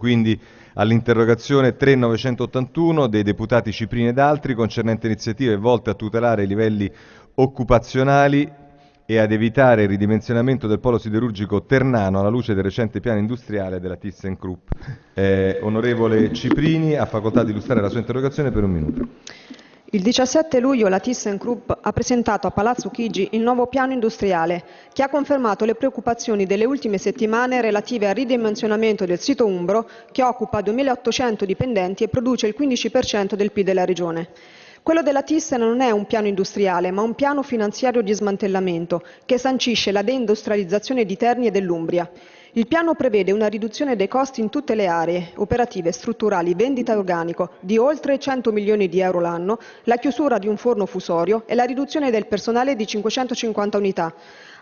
quindi all'interrogazione 3981 dei deputati Ciprini ed altri concernente iniziative volte a tutelare i livelli occupazionali e ad evitare il ridimensionamento del polo siderurgico ternano alla luce del recente piano industriale della ThyssenKrupp. Eh, onorevole Ciprini ha facoltà di illustrare la sua interrogazione per un minuto. Il 17 luglio la ThyssenKrupp ha presentato a Palazzo Chigi il nuovo piano industriale, che ha confermato le preoccupazioni delle ultime settimane relative al ridimensionamento del sito Umbro, che occupa 2.800 dipendenti e produce il 15% del PIL della regione. Quello della Thyssen non è un piano industriale, ma un piano finanziario di smantellamento che sancisce la deindustrializzazione di Terni e dell'Umbria. Il piano prevede una riduzione dei costi in tutte le aree operative, strutturali, vendita organico di oltre 100 milioni di euro l'anno, la chiusura di un forno fusorio e la riduzione del personale di 550 unità.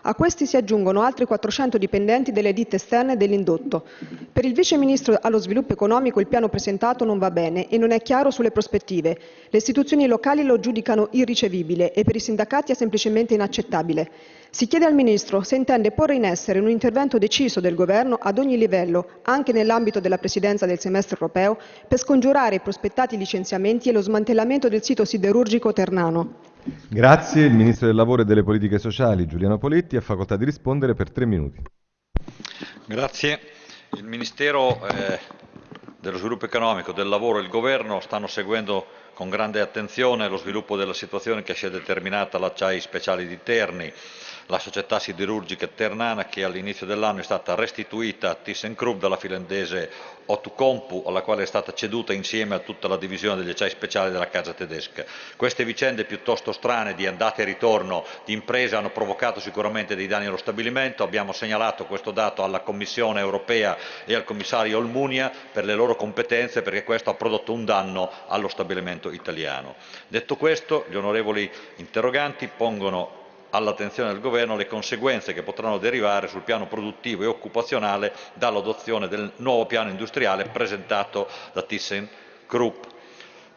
A questi si aggiungono altri 400 dipendenti delle ditte esterne dell'indotto. Per il Vice Ministro allo Sviluppo Economico il piano presentato non va bene e non è chiaro sulle prospettive. Le istituzioni locali lo giudicano irricevibile e per i sindacati è semplicemente inaccettabile. Si chiede al Ministro se intende porre in essere un intervento deciso del Governo ad ogni livello, anche nell'ambito della Presidenza del semestre europeo, per scongiurare i prospettati licenziamenti e lo smantellamento del sito siderurgico ternano. Grazie. Il Ministro del Lavoro e delle Politiche Sociali, Giuliano Poletti, ha facoltà di rispondere per tre minuti. Grazie. Il Ministero eh, dello Sviluppo Economico, del Lavoro e il Governo stanno seguendo con grande attenzione lo sviluppo della situazione che si è determinata all'Acciai Speciali di Terni, la società siderurgica ternana che all'inizio dell'anno è stata restituita a ThyssenKrupp dalla finlandese Outokumpu, alla quale è stata ceduta insieme a tutta la divisione degli acciai speciali della casa tedesca. Queste vicende piuttosto strane di andata e ritorno di imprese hanno provocato sicuramente dei danni allo stabilimento, abbiamo segnalato questo dato alla Commissione europea e al commissario Olmunia per le loro competenze perché questo ha prodotto un danno allo stabilimento italiano. Detto questo, gli onorevoli interroganti pongono all'attenzione del Governo le conseguenze che potranno derivare sul piano produttivo e occupazionale dall'adozione del nuovo piano industriale presentato da ThyssenKrupp.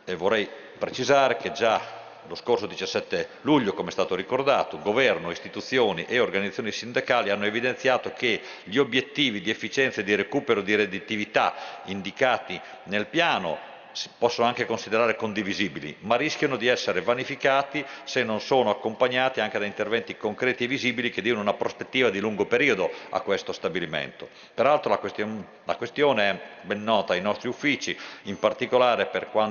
E vorrei precisare che già lo scorso 17 luglio, come è stato ricordato, Governo, istituzioni e organizzazioni sindacali hanno evidenziato che gli obiettivi di efficienza e di recupero di redditività indicati nel piano si possono anche considerare condivisibili, ma rischiano di essere vanificati se non sono accompagnati anche da interventi concreti e visibili che diano una prospettiva di lungo periodo a questo stabilimento. Peraltro la, question la questione è ben nota ai nostri uffici, in particolare per quanto